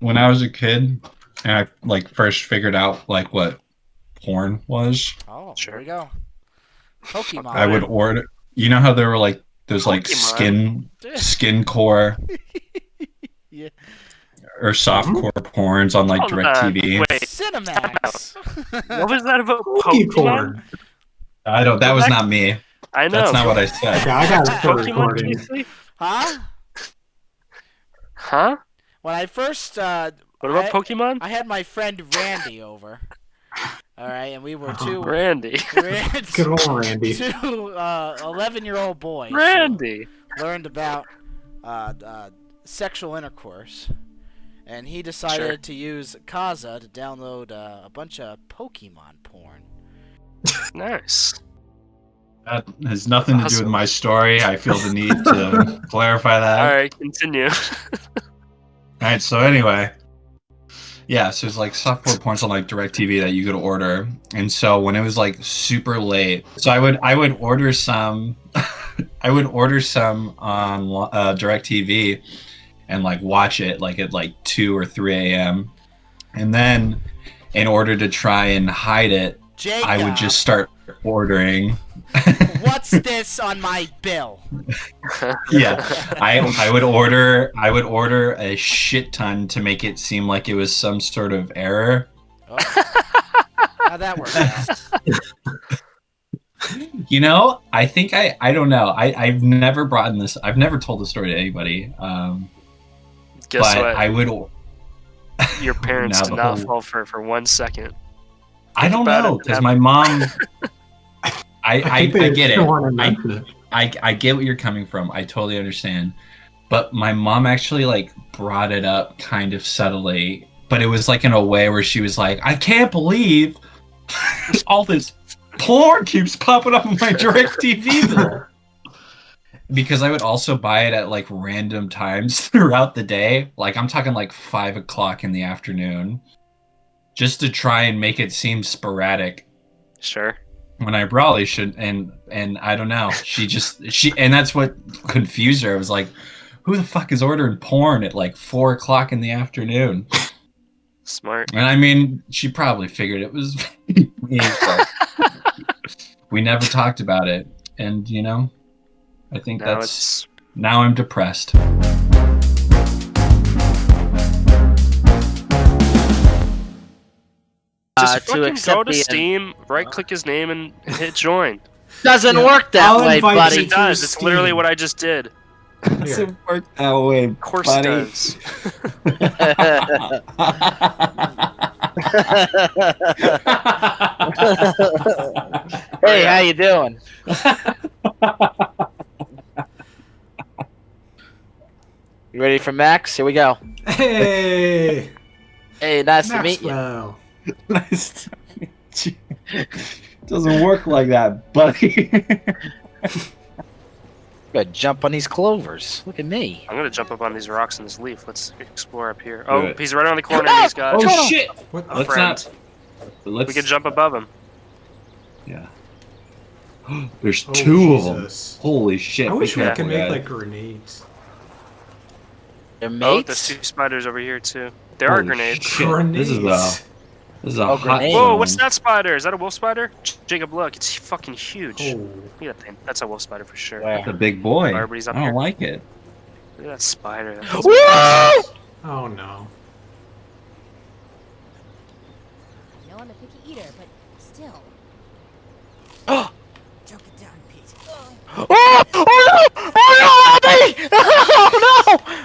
when I was a kid and I like first figured out like what porn was, Oh, Sure. there we go. Pokemon. I would order. You know how there were like those like Pokemon. skin skin core Yeah. or soft core porns on like Hold on, DirecTV. Wait, Cinemax. what was that about Pokey Pokemon? I don't. That was not me. I know. That's not what I said. Yeah, I got it for Pokemon recording. Huh? Huh? When I first uh, What about I- Pokemon? I had my friend Randy over. All right, and we were two Randy. Randy. Good old Randy. two uh, eleven-year-old boys. Randy. learned about uh, uh, sexual intercourse, and he decided Sure. to use Kazaa to download uh, a bunch of Pokemon porn. Nice. That has nothing to do with my story. I feel the need to clarify that. All right, continue. All right. So anyway, yeah. So it's like software points on like Directv that you could order, and so when it was like super late, so I would I would order some, I would order some on uh, Directv, and like watch it like at like two or three a.m. And then, in order to try and hide it, Jacob, I would just start ordering. what's this on my bill? yeah I I would order I would order a shit ton to make it seem like it was some sort of error. Oh. How'd that work out? You know, I think I I don't know. I I've never brought in this. I've never told the story to anybody. Um, Guess but what? I would. Your parents did not whole- fall for for one second. I don't know because my mom. I I, think I get it. don't want to I. I I get what you're coming from. I totally understand. But my mom actually like brought it up kind of subtly, but it was like in a way where she was like, "I can't believe all this porn keeps popping up on my direct TV because I would also buy it at like random times throughout the day. Like I'm talking like five o'clock in the afternoon, just to try and make it seem sporadic Sure. When I probably should and and I don't know. She just she and that's what confused her. I was like, who the fuck is ordering porn at like four o'clock in the afternoon? Smart. And I mean, she probably figured it was me. we never talked about it. And you know, I think Now that's now I'm depressed. Just Uh, to fucking go to Steam, right click his name and and hit join. Doesn't Yeah, work that I'll way, invite Yes, buddy. it does. to It's literally what I just did. Here. work that way, Of course buddy. it does. hey, how you doing? You ready for Max? Here we go. Hey, Hey, nice to meet you. Maxwell. nice to meet you. Doesn't work like that, buddy. Gotta jump on these clovers. Look at me. I'm gonna jump up on these rocks and this leaf. Let's explore up here. Oh, it. he's right around the corner. and He's got oh shit! What? a Let's friend. not. Let's. We can jump above him. Yeah. There's Oh, two of them. Holy shit! I wish we careful, could make like grenades. They're Oh, there's two spiders over here too. There are grenades. shit, Grenades. This is a. This is a Oh, hot grenades. Whoa, what's that spider? Is that a wolf spider? J- Jacob, look, it's fucking huge. Oh. Look at that thing. That's a wolf spider for sure. Where? That's a big boy. I Everybody's up I don't here. like it. Look at that spider. That's- Woo! Oh no. I know I'm a picky eater, but still. Oh! Choke it down, Pete. Oh! Oh no! Oh no! Help! Oh no!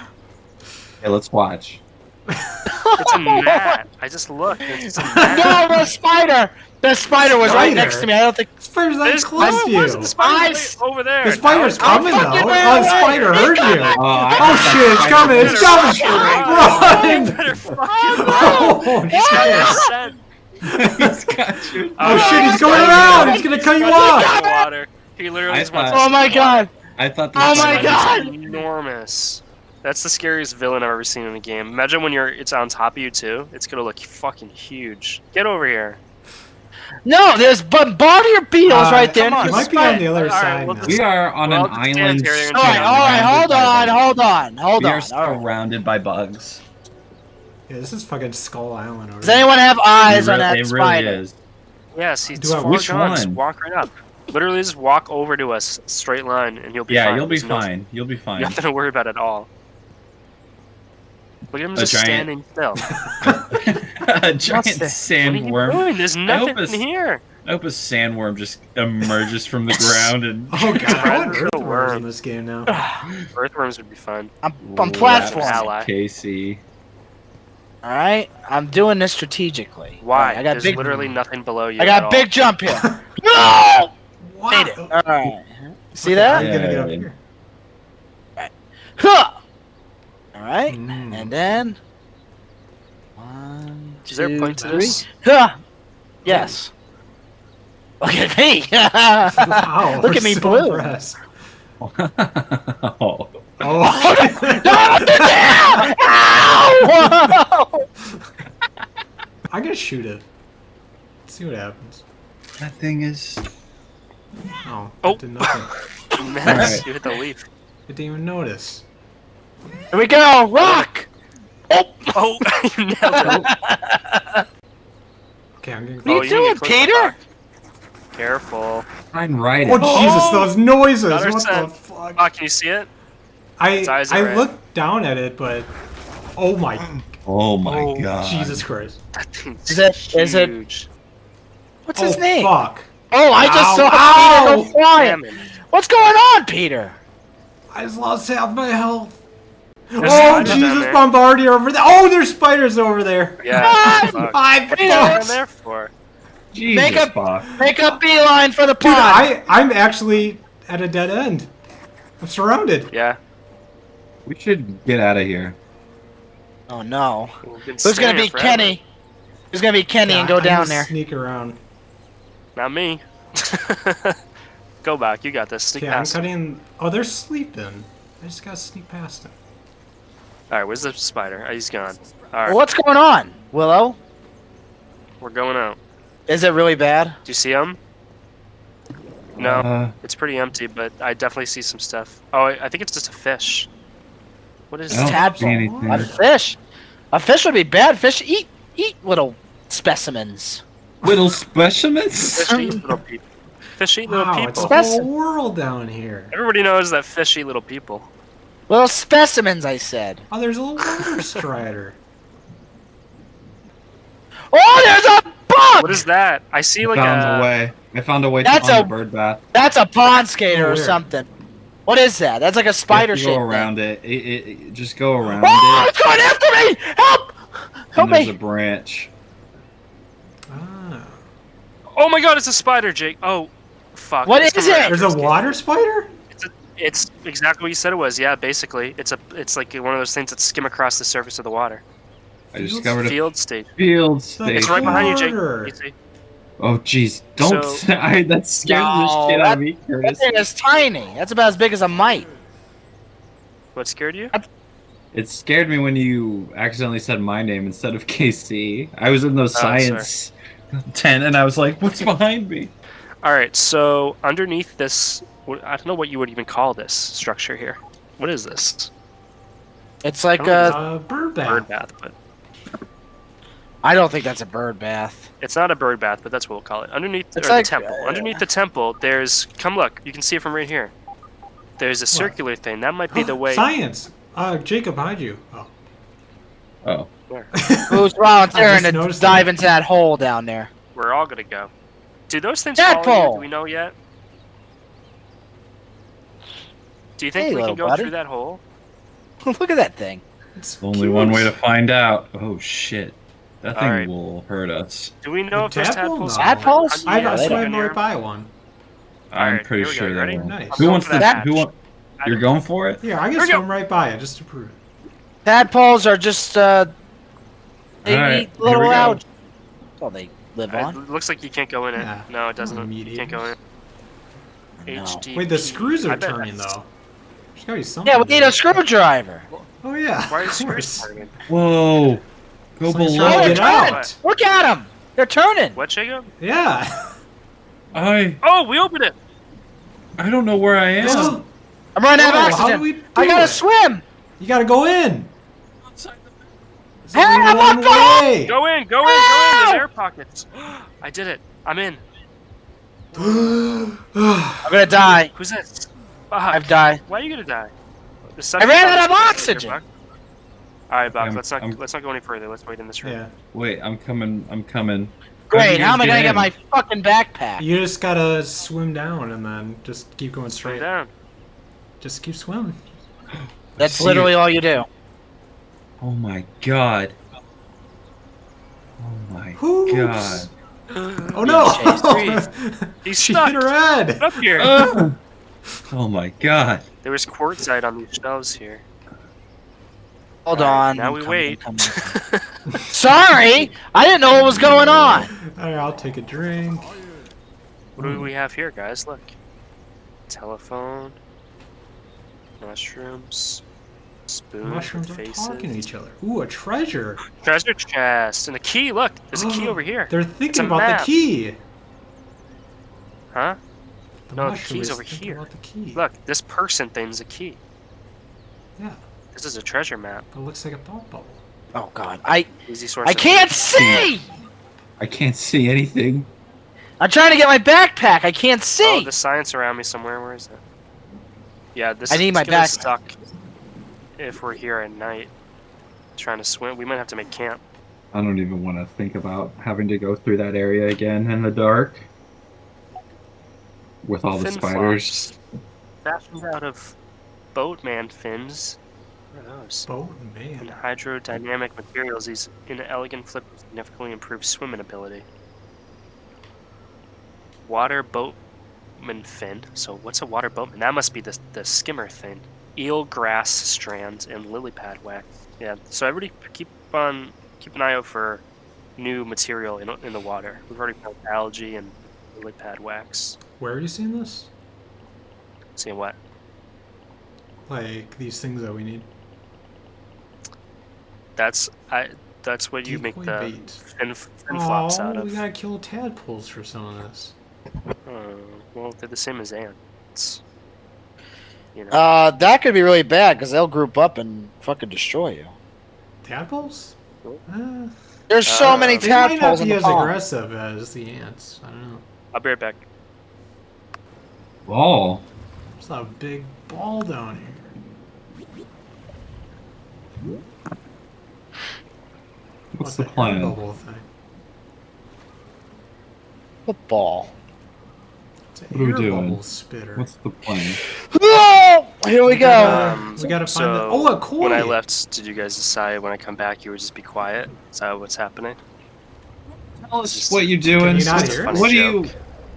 Okay, let's watch. It's a gnat. I just looked. It's a gnat. No, the spider! The spider was right Spider? next to me. I don't think. Spider's that There's close no, to it wasn't. you. The spider I over there. The spider's Now coming though. Oh, ran the away. spider heard you. Oh, I Oh shit, it's coming! It's coming! You Run! better fucking run. Oh shit! Oh, Send- He's got you. Oh, oh shit, he's going Oh, around! He's gonna cut you off! water. He literally I just wants. Oh my god! I thought. Oh this my was- God! Enormous. That's the scariest villain I've ever seen in a game. Imagine when you're it's on top of you too. It's gonna look fucking huge. Get over here. No, there's bombardier beetles Uh, right there. on. He might be on the other All right, side well, now. We are on Well, an I'll just stand island. All right, all right, hold on, hold on, hold on. We are All right. surrounded by bugs. Yeah, this is fucking Skull Island over Does anyone have eyes it on that it spider? really is. Yes, he's Do I- which gone. One? walk right up. Literally, just walk over to us, straight line, and you'll be Yeah, fine. you'll be There's no- fine. You'll be fine. Nothing to worry about at all. Look at him A just giant- standing still. a giant What's this? What are you sandworm. doing? There's nothing it's- in here. I hope a sandworm just emerges from the ground and. Oh god, I want Predator earthworms worm. in this game now. Earthworms would be fun. I'm, I'm platforming. Ally. Casey. All right, I'm doing this strategically. Why? All right, I got There's big. literally nothing below you. I at got all. big jump here. no! Wow. Made it. All right. See How that? are you gonna get up Yeah. here? Huh! All right, Mm. and then one, Is there a two, point to three. this? Huh! Yes. Look at me. Wow, Look at me so blue. impressed. oh. Ow! I gotta shoot it. see what happens. That thing is. Oh, Oh. it did nothing. Miss. Alright. You hit the leaf. I didn't even notice. Here we go. Rock. Oh, Oh, nailed it. Okay, I'm getting. What are you Oh, doing, need to click the Peter? Careful. Try and ride it. Oh, oh. Jesus, Oh! those noises! Got her What the fuck? Oh, can you see it? I I red. looked down at it, but oh my Oh, oh my Oh, god. Jesus Christ! That thing's Is it- is it- huge. What's oh his name? fuck! Oh, I just Ow, saw ow! Peter go flying. What's going on, Peter? I just lost half my health. There's oh Jesus, there. Bombardier over there! Oh, there's spiders over there! Yeah. Ah! fuck. I What are you down there for? Jesus, Make a- Spock. Make a beeline for the Dude. I I'm actually at a dead end. I'm surrounded. Yeah. We should get out of here. Oh no. We've Who's gonna be forever. Kenny? Who's gonna be Kenny and Yeah, go I'm down there? Sneak around. Not me. Go back. You got this. Sneak Okay, I'm cutting. Oh, they're sleeping. I just gotta sneak past them. Right. Where's the spider? Oh, he's gone. All right. What's going on, Willow? We're going out. Is it really bad? Do you see him? No. Uh, It's pretty empty, but I definitely see some stuff. Oh, I I think it's just a fish. What is I don't see anything. A fish. A fish would be bad. Fish eat eat little specimens. Little specimens? Fish eat little people. Fish eat little Wow, it's a whole world down here. Everybody knows that fish eat little people. Little specimens, I said. Oh, there's a little water strider. Oh, there's a bug. What is that? I see like found a. a way. I found a way That's to find a- bird bath. That's a pond skater Oh, or something. What is that? That's like a spider shape. Go thing. around it. It, it, it- Just go around Oh, it. it's going after me! Help! Help And there's me! a branch. Ah. Oh my god, it's a spider, Jake. Oh, fuck. What It's is it? There's a water spider? It's, exactly what you said it was. Yeah, basically, it's a. It's like one of those things that skim across the surface of the water. I discovered a Field state. field state. It's right behind you, Jake. You see? Oh jeez, don't! So- I, that scares No, the shit out of me, That thing is tiny. That's about as big as a mite. What scared you? It scared me when you accidentally said my name instead of KC. I was in the oh, science tent and I was like, "What's behind me?" All right, so underneath this, I don't know what you would even call this structure here. What is this? It's like I a. Uh, bird bath. Bird bath, but I don't think that's a bird bath. it's not a bird bath, but that's what we'll call it. Underneath It's like, the temple. uh, Underneath the temple, there's come look. You can see it from right here. There's a circular thing. That might be the way. Science. Uh, Jacob, behind you. Oh. Oh, Who's volunteering to dive that. into that hole down there? We're all gonna go. Do those things follow you? Do we know yet? Do you think Hey, we can go buddy. through that hole? Look at that thing. It's only cute. one way to find out. Oh shit, that thing Alright. will hurt us. Do we know The if there's tadpole? tadpoles? No. Tadpoles? I got swam right by one. I'm Alright, pretty here go. sure You that ready? will. Nice. Who wants for to? that Who hatch. want? You're going for it? Yeah, I Here can we go. swim right by it just to prove it. Tadpoles are just uh, they All right, eat little we go. algae. That's all they live on. It looks like you can't go in it. Yeah. No, it doesn't. You can't go in it. No. HD. Wait, the screws are turning that's- though. There's gotta be something. Yeah, we need it. a screwdriver. Oh yeah. Why are screws turning? Whoa! Go It's below. trying Oh, get out. Look at them. They're turning. What, Jacob? Yeah. I Oh, we opened it. I don't know where I am. Is- I'm running out of Oh, how do oxygen. we do I gotta it? swim. You gotta go in. There's only Hey, one what the- way. Go in, go in, go in. Ah! There's air pockets. I did it. I'm in. I'm gonna die. Who's this? Fuck. I've died. Why are you gonna die? The I ran out of oxygen. All right, Buck. I'm- let's not I'm- let's not go any further. Let's wait in this room. yeah. Wait, I'm coming. I'm coming. Great. How am I you gonna get get my fucking backpack? You just gotta swim down and then just keep going Swim straight. down. Just keep swimming. That's literally you. all you do. Oh my god. Oh my Oops. god. Oh no! He's she stuck. hit her head. Get up here. oh my god. there was quartzite on these shelves here. Hold All right, on. now I'm we coming, wait. I'm. Sorry, I didn't know what was going on. Alright, I'll take a drink. What do we have here, guys? Look. Telephone. Mushrooms. Spoon. Mushrooms with are faces. talking to each other. Ooh, a treasure. Treasure chest and a key. Look, there's a key oh, over here. They're a thinking about map. the key. Huh? The No, the mushroom key's is over here. About the key. Look, this person thing's a key. Yeah, This is a treasure map. it looks like a thought bubble. Oh God, I Easy source. I can't see. I can't see anything. I'm trying to get my backpack. I can't see. Oh, see. the science around me somewhere. Where is it? Yeah, this. I need my gonna backpack. Stuck. If we're here at night, trying to swim, we might have to make camp. I don't even want to think about having to go through that area again in the dark. With all the Fin spiders. flops, Fashioned out of boatman fins. What are those? Boat And hydrodynamic materials, these inelegant flippers significantly improve swimming ability. Water boatman fin. So what's a water boatman? That must be the the skimmer thing. Eel grass strands and lily pad wax. Yeah. So everybody keep on keep an eye out for new material in in the water. We've already found algae and lily pad wax. Where are you seeing this? Seeing what? Like these things that we need. That's I. That's what you make the bait. fin, fin flops out Oh, of. we gotta kill tadpoles for some of this. Oh, well, they're the same as ants. You know. Uh, that could be really bad because they'll group up and fucking destroy you. Tadpoles? Uh, There's so Uh, many they might not tadpoles in be the as pond. aggressive as the ants. I don't know. I'll be right back. Ball. There's a big ball down here. What's What the air plan? Bubble thing. Football. ball? What are we doing? spitter. What's the plan? Here we go. Um, we gotta find so the- oh, a koi! When I left, did you guys decide when I come back you would just be quiet? Is that what's happening? Tell us what you're doing. you not Just a hear it? funny What are you?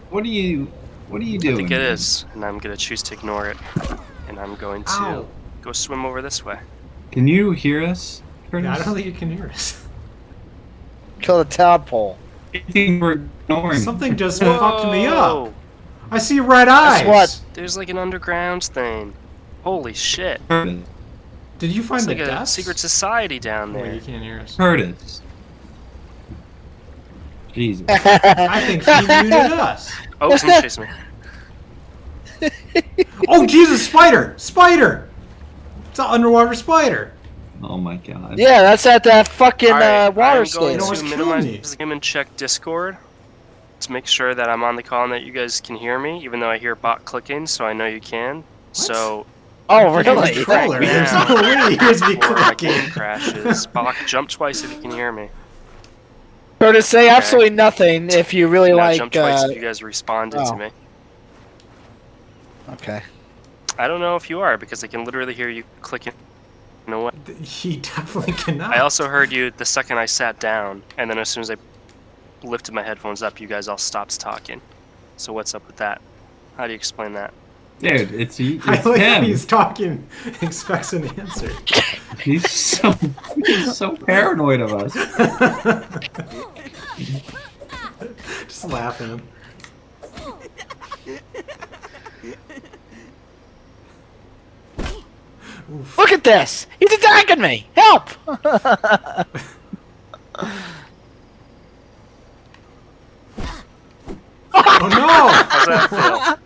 What are you? What are you doing? I think it is, and I'm gonna choose to ignore it, and I'm going to Ow. go swim over this way. Can you hear us, Curtis? Yeah, I don't think you can hear us. Kill the tadpole. I think we're ignoring. Something just fucked me up. I see red eyes. Guess what? There's like an underground thing. Holy shit! Curtis. Did you find It's the like a desk? secret society down Wait, there. you can't hear us. Curtis. Jesus. I think he muted us. Oh, someone chasing me. Oh Jesus, spider! Spider! It's an underwater spider. Oh my god. yeah, that's at that fucking Alright, uh, water I'm going No, it's to killing minimize me. the game and check Discord to make sure that I'm on the call and that you guys can hear me, even though I hear bot clicking, so I know you can. So Oh, Here's really? the controller. Yeah. There's no way he hears me before my game clicking. crashes, Bach, jump twice if you can hear me. Curtis, say absolutely nothing if you really Now like. jump twice Uh, if you guys responded oh. to me. okay. I don't know if you are because I can literally hear you clicking. You know what? He definitely cannot. I also heard you the second I sat down, and then as soon as I lifted my headphones up, you guys all stopped talking. So what's up with that? How do you explain that? Dude, it's, he- I it's like how him. he's talking, expects an answer. He's so he's so paranoid of us. Just laugh at him. Oof. Look at this! He's attacking me! Help! Oh no! How's that feel?